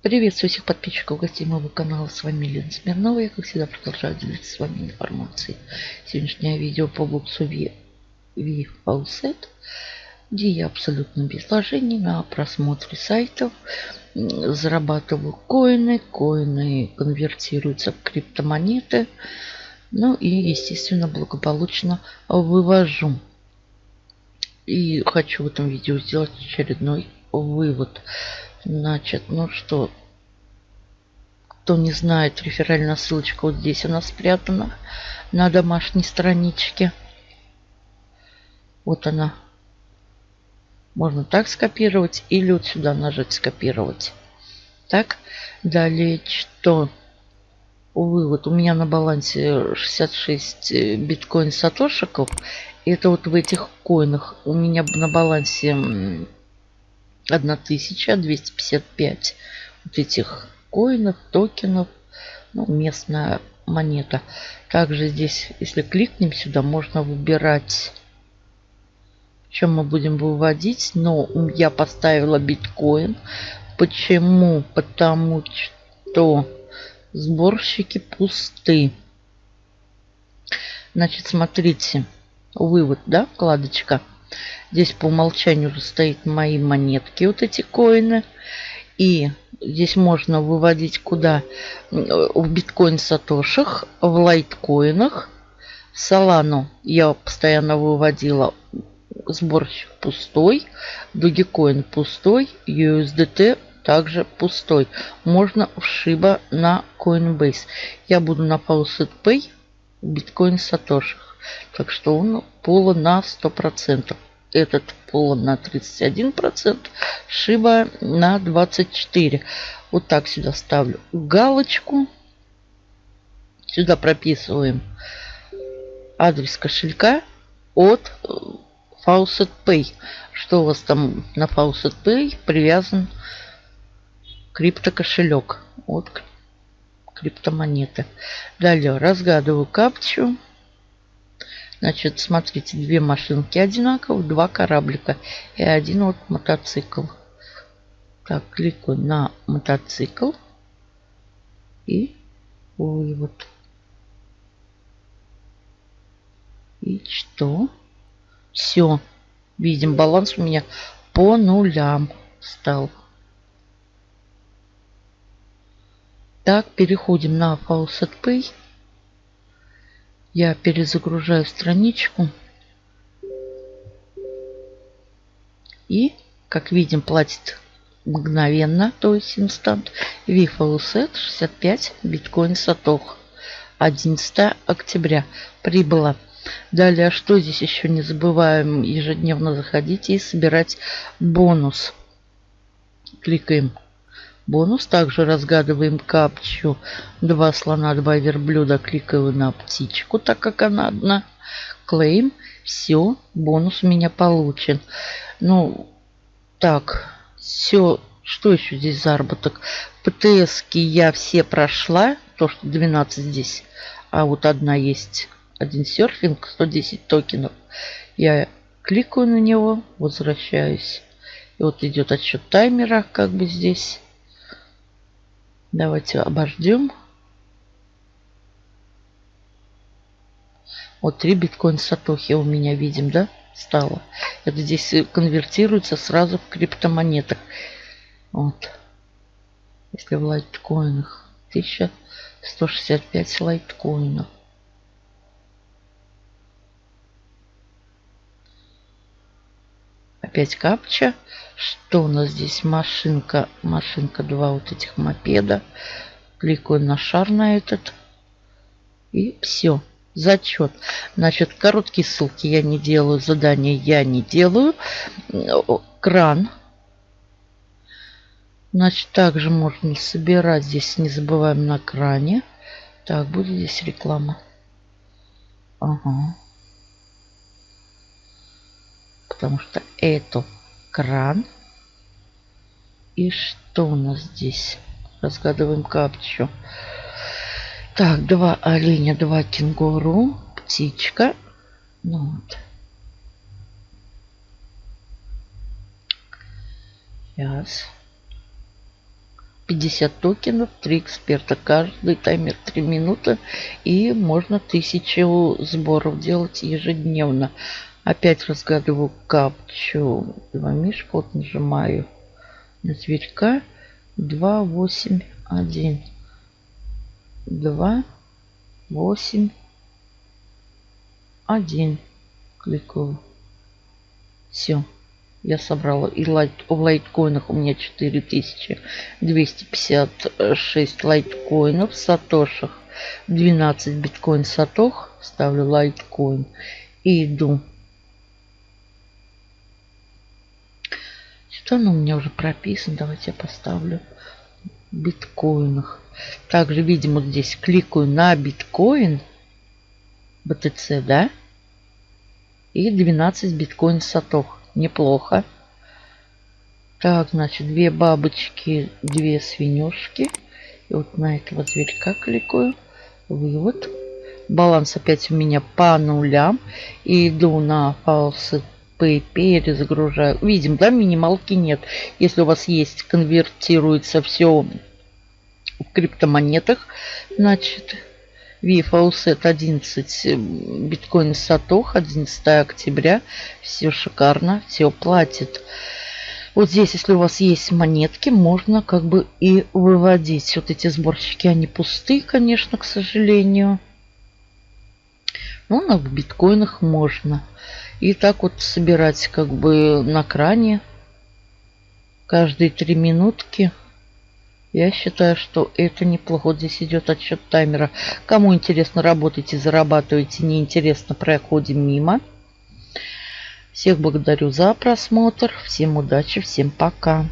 Приветствую всех подписчиков гостей моего канала. С вами Лена Смирнова. Я, как всегда, продолжаю делиться с вами информацией. Сегодняшнее видео по боксу V, v Faucet, где я абсолютно без вложений на просмотре сайтов зарабатываю коины. Коины конвертируются в криптомонеты. Ну и, естественно, благополучно вывожу. И хочу в этом видео сделать очередной вывод. Значит, ну что, кто не знает, реферальная ссылочка вот здесь она спрятана на домашней страничке. Вот она. Можно так скопировать или вот сюда нажать скопировать. Так, далее что? Увы, вот у меня на балансе 66 э, биткоин сатошиков. Это вот в этих коинах у меня на балансе 1255 вот этих коинов, токенов, ну, местная монета. Также здесь, если кликнем сюда, можно выбирать, чем мы будем выводить. Но я поставила биткоин. Почему? Потому что сборщики пусты. Значит, смотрите, вывод, да, вкладочка. Здесь по умолчанию стоит мои монетки, вот эти коины. И здесь можно выводить куда? В биткоин сатошах, в лайткоинах. Солану я постоянно выводила сборщик пустой, Dogecoin пустой, USDT также пустой. Можно Shiba на Coinbase. Я буду на Faucet Pay биткоин сатошах. Так что он полон на 100% этот полон на 31%, шиба на 24%. Вот так сюда ставлю галочку. Сюда прописываем адрес кошелька от э, Faucet Pay. Что у вас там на Faucet Pay привязан криптокошелек от криптомонеты. Далее разгадываю капчу. Значит, смотрите, две машинки одинаковые, два кораблика и один вот мотоцикл. Так, кликаю на мотоцикл и вывод. И что? Все. Видим, баланс у меня по нулям стал. Так, переходим на Faucet Pay. Я перезагружаю страничку. И, как видим, платит мгновенно, то есть инстант. VFLSET 65 биткоин сатох. 11 октября прибыло. Далее, а что здесь еще не забываем ежедневно заходить и собирать бонус. Кликаем бонус. Также разгадываем капчу. Два слона, два верблюда. Кликаю на птичку, так как она одна. Клейм. Все, бонус у меня получен. Ну, так, все. Что еще здесь заработок? птс я все прошла. То, что 12 здесь. А вот одна есть. Один серфинг, 110 токенов. Я кликаю на него, возвращаюсь. И вот идет отсчет таймера, как бы здесь. Давайте обождем. Вот 3 биткоин сатохи у меня видим, да, стало. Это здесь конвертируется сразу в криптомонетах. Вот. Если в лайткоинах. 1165 лайткоинов. Опять капча. Что у нас здесь? Машинка. Машинка. Два вот этих мопеда. Кликаю на шар на этот. И все. Зачет. Значит, короткие ссылки я не делаю. Задания я не делаю. Кран. Значит, также можно собирать здесь. Не забываем на кране. Так, будет здесь реклама. Ага. Потому что это кран. И что у нас здесь? Разгадываем капчу. Так, два оленя, два кенгуру, птичка. Ну вот. Сейчас. 50 токенов, 3 эксперта. Каждый таймер 3 минуты. И можно 1000 сборов делать ежедневно. Опять разгадываю капчу. Два мишка. Вот нажимаю на зверька. 2, 8, 1. 2, 8, 1. Кликаю. Все. Я собрала. И лайт, в лайткоинах у меня 4256 лайткоинов. В сатошах 12 биткоин сатох. Ставлю лайткоин. И иду. Что оно у меня уже прописано? Давайте я поставлю биткоинах. Также, видимо, здесь кликаю на биткоин. BTC, да? И 12 биткоин сатох. Неплохо. Так, значит, две бабочки, две свинюшки. И вот на этого зверька кликаю. Вывод. Баланс опять у меня по нулям. И иду на фаусы Pay, перезагружаю. Видим, да, минималки нет. Если у вас есть, конвертируется все в криптомонетах, значит, VFAUSET 11 биткоин Сатох 11 октября. Все шикарно, все платит. Вот здесь, если у вас есть монетки, можно как бы и выводить. Вот эти сборщики, они пустые, конечно, к сожалению. Но на биткоинах можно. И так вот собирать как бы на кране каждые три минутки. Я считаю, что это неплохо. Здесь идет отсчет таймера. Кому интересно, работайте, зарабатывайте. Неинтересно, проходим мимо. Всех благодарю за просмотр. Всем удачи, всем пока.